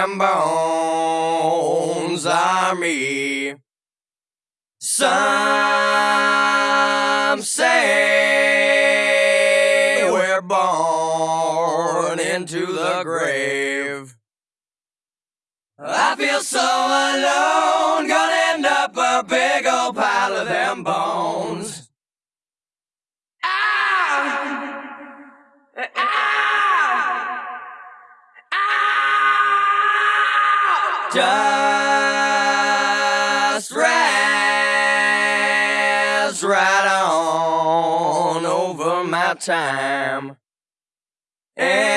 of them bones are me. Some say we're born into the grave. I feel so alone, gonna end up a big old pile of them bones. Ah! Ah! Just rest right on over my time. Empty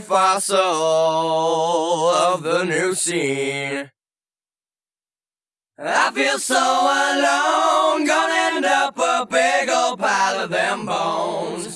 fossil of the new scene. I feel so alone, gonna end up a big old pile of them bones.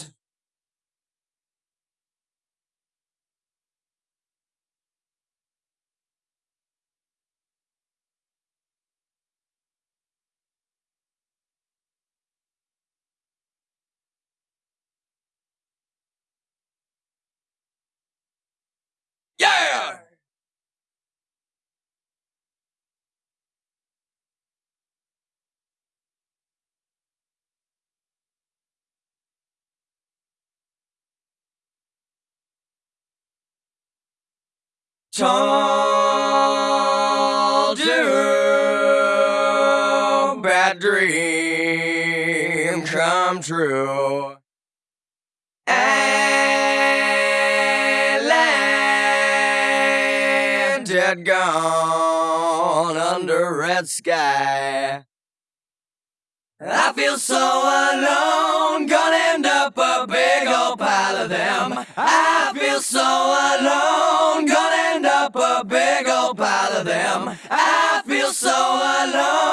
Told you bad dream come true. And landed gone under red sky. I feel so alone, gonna end up a big old pile of them. I feel so alone, up a big old pile of them. I feel so alone,